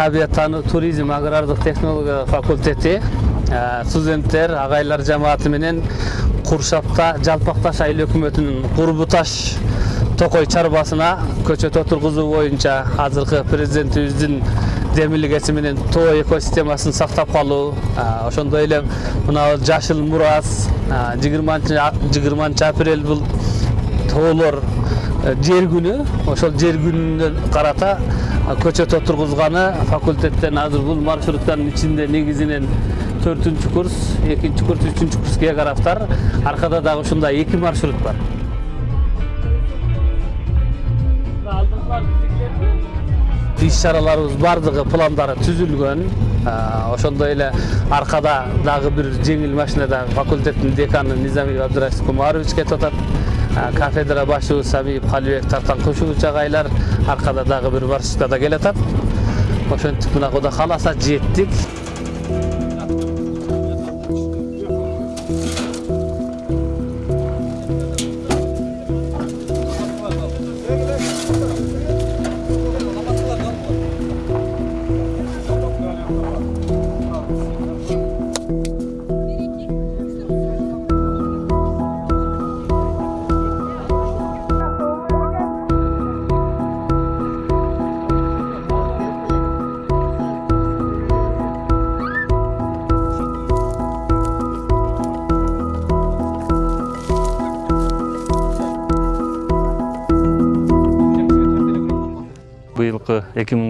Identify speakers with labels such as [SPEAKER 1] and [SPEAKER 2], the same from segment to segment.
[SPEAKER 1] табиаттануу туризм агрардык технология факультети студенттер агайлар жамааты менен куршапта жалпак таш айыл өкмөтүнүн курбу таш токой чарбасына көчөт отургузуу боюнча азыркы президентибиздин демилгеси менен тоо экосистемасын сактап калуу ошондой эле мына жашыл мурас жыйырманчы апрель бул тоолор жер күнү ошол жер күнүнө карата көчөт отургузганы факультеттен азыр бул маршруттардын ичинде негизинен төртүнчү курс экинчи курс үчүнчү курс географтар аркада дагы ушундай эки маршрут бар. Иш чараларыбыз баардыгы пландары түзүлгөн. Ошондой эле аркада дагы бир жеңил машинада факультеттин деканы низамиев абдырашид кумарович кетип атат кафедра башчыбыз самиев калибек таркан кушубович агайлар аркада дагы бир маршруткада келатат ошентип мына кудай кааласа жеттик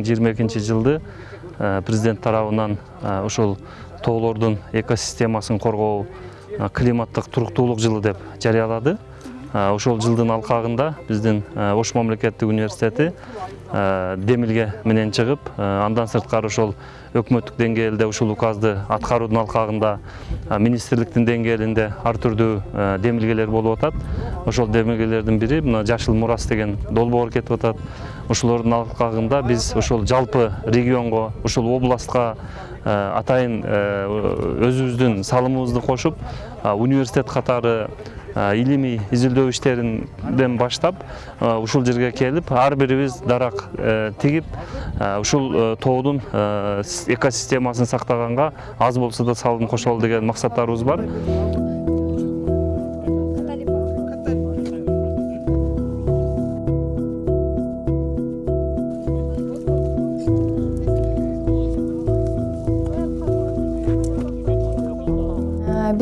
[SPEAKER 2] жыйырма экинчи жылды президент тарабынан ушул тоолордун экосистемасын коргоо климаттык туруктуулук жылы деп жарыялады ошол жылдын алкагында биздин ош мамлекеттик университети демилге менен чыгып андан сырткары ошол өкмөттүк деңгээлде ушул указды аткаруунун алкагында министрликтин деңгээлинде ар түрдүү демилгелер болуп атат. Ошол демилгелердин бири мына жашыл мурас деген долбоор кетип атат. Ошолордун алкагында биз ушул жалпы регионго ушул областка атайын өзүбүздүн салымыбызды кошуп университет катары илимий изилдөө иштеринден баштап ушул жерге келип ар бирибиз дарак тигип ушул тоодун экосистемасын сактаганга аз болсо да салым кошолу деген максаттарыбыз бар.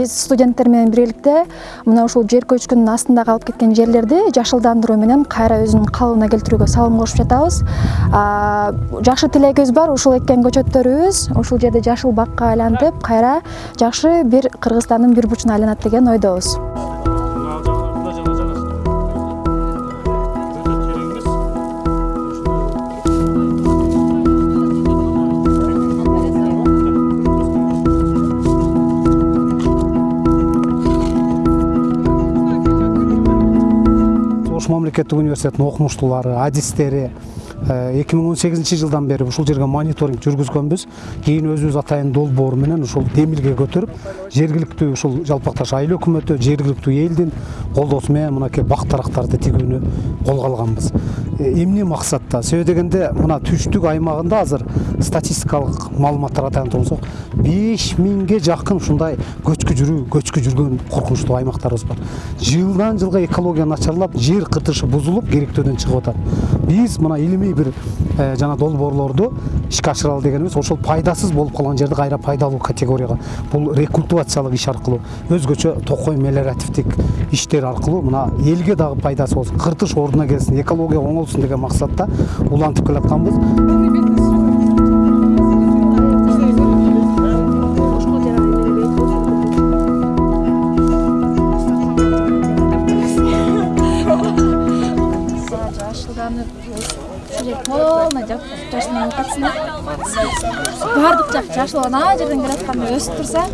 [SPEAKER 3] Биз студенттер менен биргеликте мына ушул жер көчкүнүн астында калып кеткен жерлерди жашылдандыруу менен кайра өзүнүн калыбына келтирүүгө салым кошуп жатабыз. Жакшы тилегибиз бар ушул эккен көчөттөрүбүз. Ушул жерди жашыл бакка айлантып кайра жакшы бир кыргызстандын бир бурчуна айланат деген ойдобуз
[SPEAKER 4] ош окумуштуулары адистери эки миң он сегизинчи жылдан бери ушул жерге мониторинг жүргүзгөнбүз кийин өзүбүз атайын долбоор менен ушул демилге көтөрүп жергиликтүү ушул жалпак таш айыл өкмөтү жергиликтүү элдин колдоосу менен мынакей бак дарактарды тигүүнү колго алганбыз эмне максатта себеби дегенде мына түштүк аймагында азыр статистикалык маалыматтарга таянып турсак беш миңге жакын ушундай көчкү жүрүү көчкү жүргөн коркунучтуу аймактарыбыз бар. Жылдан жылга экология начарлап жер кыртышы бузулуп керектөөдөн чыгып атат биз мына илимий бир жана долбоорлорду ишке ашыралы дегенибиз ошол пайдасыз болуп калган жерди кайра пайдалуу категорияга бул рекультивациялык иш аркылуу өзгөчө токой мелиоративдик иштер аркылуу мына элге дагы пайдасы болсун кыртыш ордуна келсин экология оңолсун деген максатта улантып
[SPEAKER 3] ушул жер полный жашылданып атат баардык жак жашыл ана жерден келатканда өсүп турса